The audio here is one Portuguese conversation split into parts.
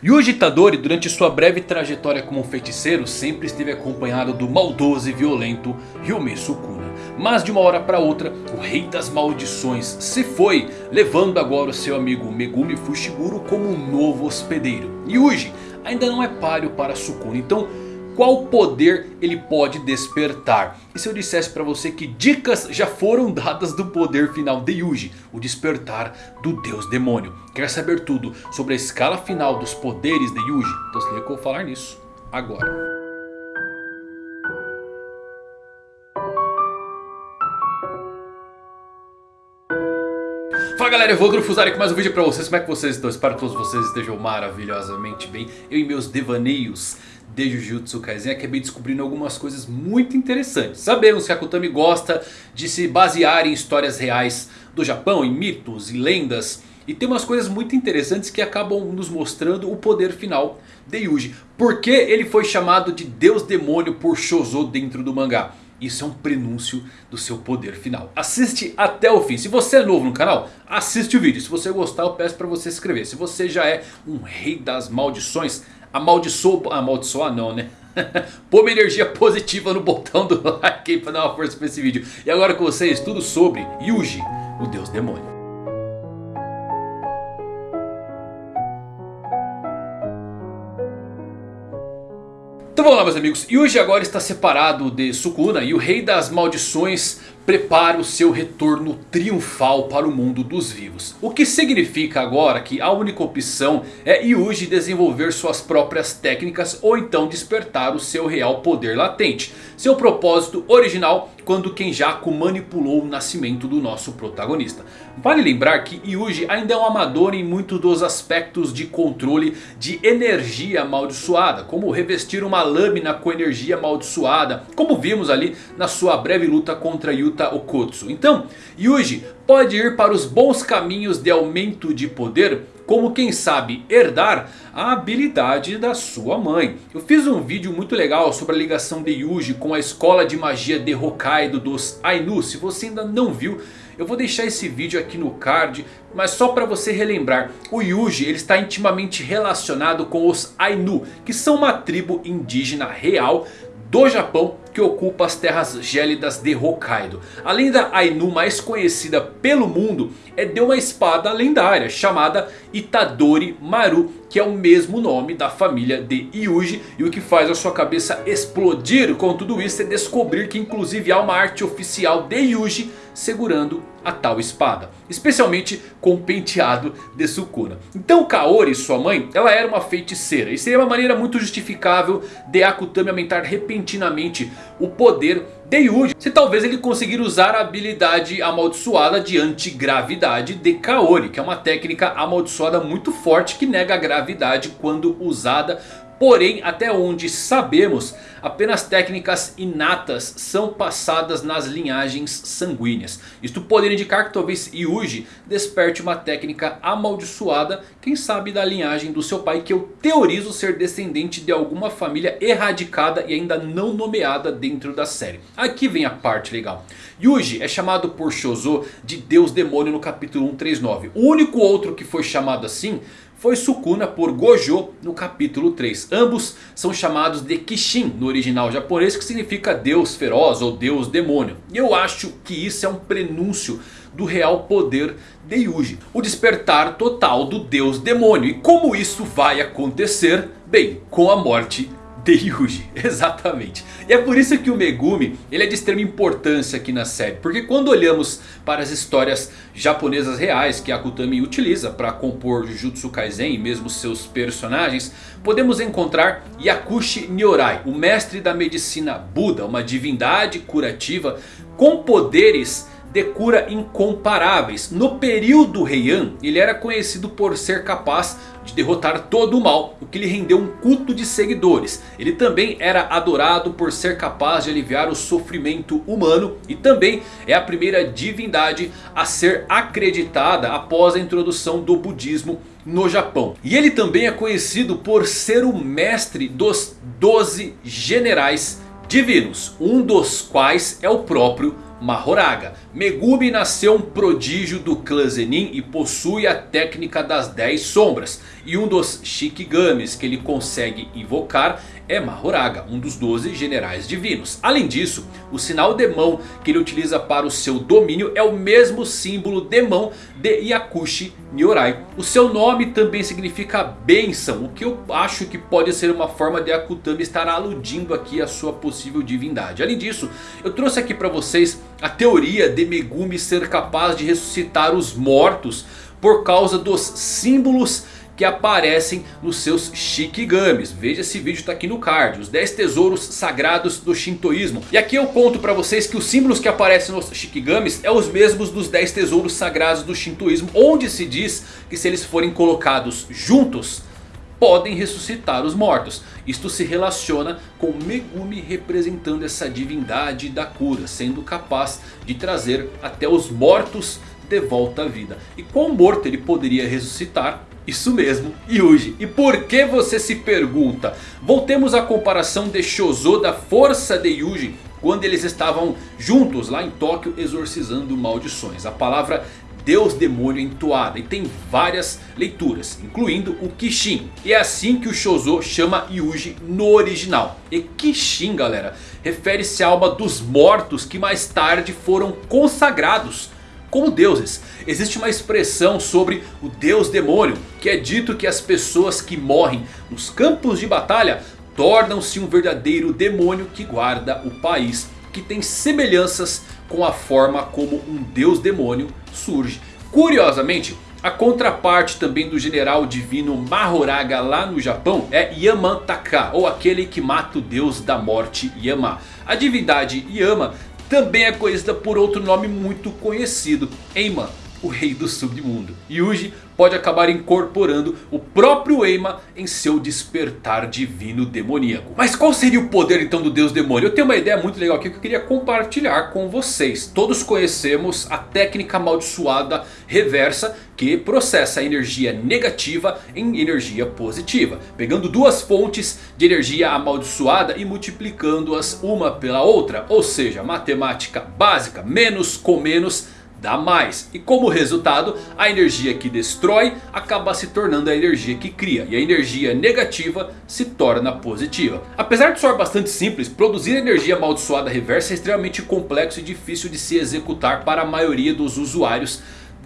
Yuji Itadori durante sua breve trajetória como feiticeiro sempre esteve acompanhado do maldoso e violento Hyume Sukuna. Mas de uma hora para outra o rei das maldições se foi, levando agora o seu amigo Megumi Fushiguro como um novo hospedeiro. Yuji ainda não é páreo para Sukuna, então qual poder ele pode despertar. E se eu dissesse para você que dicas já foram dadas do poder final de Yuji, o despertar do deus demônio. Quer saber tudo sobre a escala final dos poderes de Yuji? Então se liga que eu vou falar nisso agora. Fala galera, eu vou Grufuzari com mais um vídeo pra vocês. Como é que vocês estão? Espero que todos vocês estejam maravilhosamente bem. Eu e meus devaneios de Jujutsu Kaisen acabei descobrindo algumas coisas muito interessantes. Sabemos que a Akutami gosta de se basear em histórias reais do Japão, em mitos e lendas. E tem umas coisas muito interessantes que acabam nos mostrando o poder final de Yuji. Por que ele foi chamado de Deus Demônio por Shozo dentro do mangá? Isso é um prenúncio do seu poder final. Assiste até o fim. Se você é novo no canal, assiste o vídeo. Se você gostar, eu peço para você se inscrever. Se você já é um rei das maldições, amaldiçoa... Amaldiçoar não, né? Pô uma energia positiva no botão do like pra dar uma força pra esse vídeo. E agora com vocês, tudo sobre Yuji, o deus demônio. Então vamos lá meus amigos, Yuji agora está separado de Sukuna e o rei das maldições prepara o seu retorno triunfal para o mundo dos vivos. O que significa agora que a única opção é Yuji desenvolver suas próprias técnicas ou então despertar o seu real poder latente. Seu propósito original quando Kenjaku manipulou o nascimento do nosso protagonista. Vale lembrar que Yuji ainda é um amador em muitos dos aspectos de controle de energia amaldiçoada. Como revestir uma lâmina com energia amaldiçoada. Como vimos ali na sua breve luta contra Yuta Okotsu. Então, Yuji pode ir para os bons caminhos de aumento de poder como quem sabe herdar a habilidade da sua mãe. Eu fiz um vídeo muito legal sobre a ligação de Yuji com a escola de magia de Hokkaido dos Ainu. Se você ainda não viu, eu vou deixar esse vídeo aqui no card. Mas só para você relembrar, o Yuji ele está intimamente relacionado com os Ainu. Que são uma tribo indígena real do Japão que ocupa as terras gélidas de Hokkaido. Além da Ainu mais conhecida pelo mundo é de uma espada lendária chamada Itadori Maru. Que é o mesmo nome da família de Yuji. E o que faz a sua cabeça explodir com tudo isso é descobrir que inclusive há uma arte oficial de Yuji segurando a tal espada. Especialmente com o penteado de Sukuna. Então Kaori, sua mãe, ela era uma feiticeira. E seria uma maneira muito justificável de Akutami aumentar repentinamente o poder de Yuji. Se talvez ele conseguir usar a habilidade amaldiçoada de antigravidade de Kaori. Que é uma técnica amaldiçoada muito forte que nega a gravidade quando usada Porém, até onde sabemos, apenas técnicas inatas são passadas nas linhagens sanguíneas. Isto poderia indicar que talvez Yuji desperte uma técnica amaldiçoada, quem sabe da linhagem do seu pai, que eu teorizo ser descendente de alguma família erradicada e ainda não nomeada dentro da série. Aqui vem a parte legal. Yuji é chamado por Shozo de Deus Demônio no capítulo 139. O único outro que foi chamado assim foi Sukuna por Gojo no capítulo 3. Ambos são chamados de Kishin no original japonês que significa Deus feroz ou Deus demônio. E eu acho que isso é um prenúncio do real poder de Yuji. O despertar total do Deus demônio. E como isso vai acontecer? Bem, com a morte Yuji, exatamente. E é por isso que o Megumi ele é de extrema importância aqui na série. Porque quando olhamos para as histórias japonesas reais que Akutami utiliza para compor Jujutsu Kaisen e mesmo seus personagens. Podemos encontrar Yakushi Nyorai, o mestre da medicina Buda, uma divindade curativa com poderes de cura incomparáveis. No período Heian, ele era conhecido por ser capaz de derrotar todo o mal, o que lhe rendeu um culto de seguidores. Ele também era adorado por ser capaz de aliviar o sofrimento humano e também é a primeira divindade a ser acreditada após a introdução do budismo no Japão. E ele também é conhecido por ser o mestre dos 12 generais divinos, um dos quais é o próprio Mahoraga. Megumi nasceu um prodígio do clã Zenin e possui a técnica das 10 sombras. E um dos Shikigamis que ele consegue invocar é Mahoraga, um dos 12 generais divinos. Além disso, o sinal de mão que ele utiliza para o seu domínio é o mesmo símbolo de mão de Yakushi Nyorai. O seu nome também significa bênção, o que eu acho que pode ser uma forma de Akutami estar aludindo aqui a sua possível divindade. Além disso, eu trouxe aqui para vocês a teoria de Megumi ser capaz de ressuscitar os mortos por causa dos símbolos que aparecem nos seus Shikigamis. Veja esse vídeo está aqui no card. Os 10 tesouros sagrados do Shintoísmo. E aqui eu conto para vocês que os símbolos que aparecem nos Shikigamis é os mesmos dos 10 tesouros sagrados do Shintoísmo. Onde se diz que se eles forem colocados juntos podem ressuscitar os mortos. Isto se relaciona com Megumi representando essa divindade da cura. Sendo capaz de trazer até os mortos de volta à vida. E qual morto ele poderia ressuscitar? Isso mesmo, Yuji. E por que você se pergunta? Voltemos à comparação de Shozo da força de Yuji quando eles estavam juntos lá em Tóquio exorcizando maldições. A palavra Deus Demônio entoada e tem várias leituras, incluindo o Kishin. E é assim que o Shozo chama Yuji no original. E Kishin, galera, refere-se à alma dos mortos que mais tarde foram consagrados como deuses. Existe uma expressão sobre o deus demônio que é dito que as pessoas que morrem nos campos de batalha tornam-se um verdadeiro demônio que guarda o país. Que tem semelhanças com a forma como um deus demônio surge. Curiosamente, a contraparte também do general divino Mahoraga lá no Japão é Yamantaka, ou aquele que mata o deus da morte Yama. A divindade Yama também é conhecida por outro nome muito conhecido, Eima, o rei do submundo. Yuji pode acabar incorporando o próprio Eima em seu despertar divino demoníaco. Mas qual seria o poder então do deus demônio? Eu tenho uma ideia muito legal aqui que eu queria compartilhar com vocês. Todos conhecemos a técnica amaldiçoada reversa que processa a energia negativa em energia positiva. Pegando duas fontes de energia amaldiçoada e multiplicando-as uma pela outra. Ou seja, matemática básica, menos com menos dá mais. E como resultado, a energia que destrói acaba se tornando a energia que cria. E a energia negativa se torna positiva. Apesar de soar bastante simples, produzir energia amaldiçoada reversa é extremamente complexo e difícil de se executar para a maioria dos usuários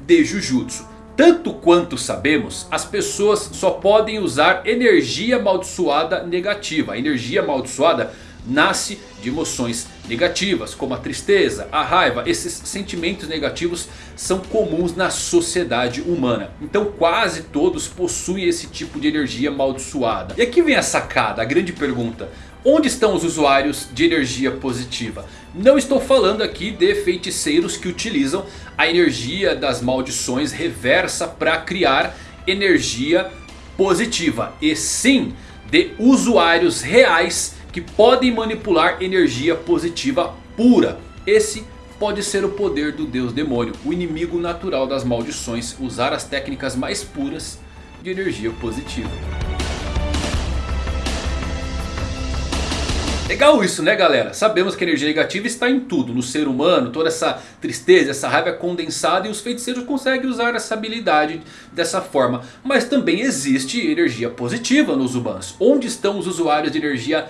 de Jujutsu. Tanto quanto sabemos, as pessoas só podem usar energia amaldiçoada negativa. A energia amaldiçoada nasce de emoções negativas como a tristeza, a raiva. Esses sentimentos negativos são comuns na sociedade humana. Então quase todos possuem esse tipo de energia amaldiçoada. E aqui vem a sacada, a grande pergunta. Onde estão os usuários de energia positiva? Não estou falando aqui de feiticeiros que utilizam a energia das maldições reversa para criar energia positiva. E sim de usuários reais que podem manipular energia positiva pura. Esse pode ser o poder do deus demônio, o inimigo natural das maldições, usar as técnicas mais puras de energia positiva. Legal isso né galera? Sabemos que a energia negativa está em tudo. No ser humano, toda essa tristeza, essa raiva é condensada. E os feiticeiros conseguem usar essa habilidade dessa forma. Mas também existe energia positiva nos humanos. Onde estão os usuários de energia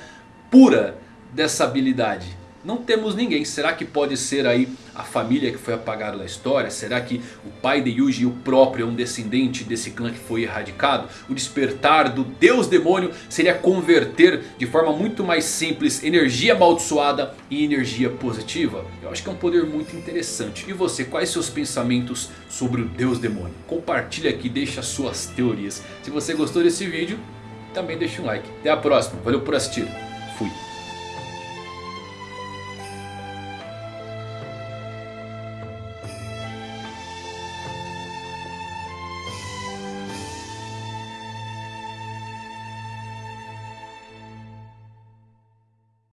pura dessa habilidade? Não temos ninguém. Será que pode ser aí a família que foi apagada da história? Será que o pai de Yuji, o próprio, é um descendente desse clã que foi erradicado? O despertar do deus demônio seria converter de forma muito mais simples energia amaldiçoada em energia positiva? Eu acho que é um poder muito interessante. E você, quais seus pensamentos sobre o deus demônio? Compartilhe aqui, deixa suas teorias. Se você gostou desse vídeo, também deixa um like. Até a próxima, valeu por assistir. Fui.